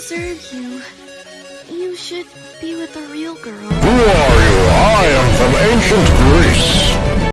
deserve you. You should be with a real girl. Who are you? I am from ancient Greece.